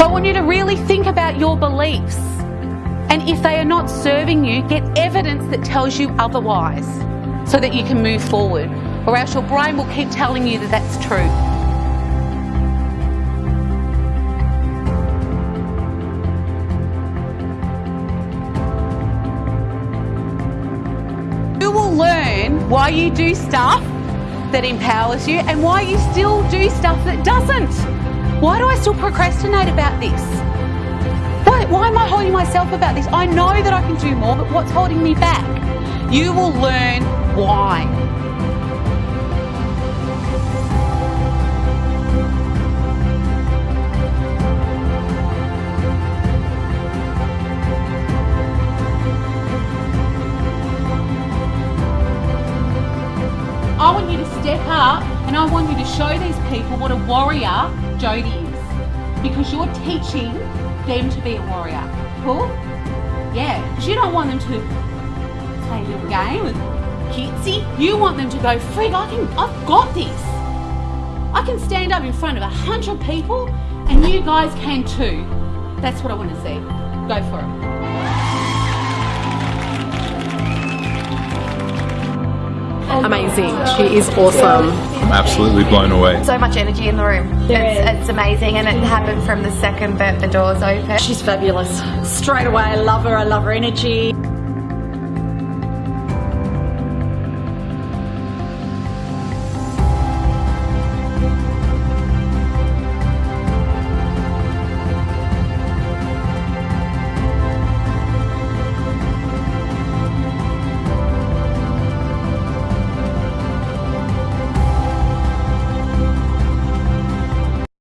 So I want you to really think about your beliefs. And if they are not serving you, get evidence that tells you otherwise so that you can move forward. Or else your brain will keep telling you that that's true. You will learn why you do stuff that empowers you and why you still do stuff that doesn't. Why do I still procrastinate about this? Why, why am I holding myself about this? I know that I can do more, but what's holding me back? You will learn why. I want you to step up and I want you to show these people what a warrior Jody is. Because you're teaching them to be a warrior. Cool? Yeah, because you don't want them to play a little game with cutesy. You want them to go, frig, I can, I've got this. I can stand up in front of a hundred people and you guys can too. That's what I want to see. Go for it. Amazing. She is awesome. I'm absolutely blown away. So much energy in the room. It's, it's amazing and it happened from the second that the doors opened. She's fabulous. Straight away, I love her. I love her energy.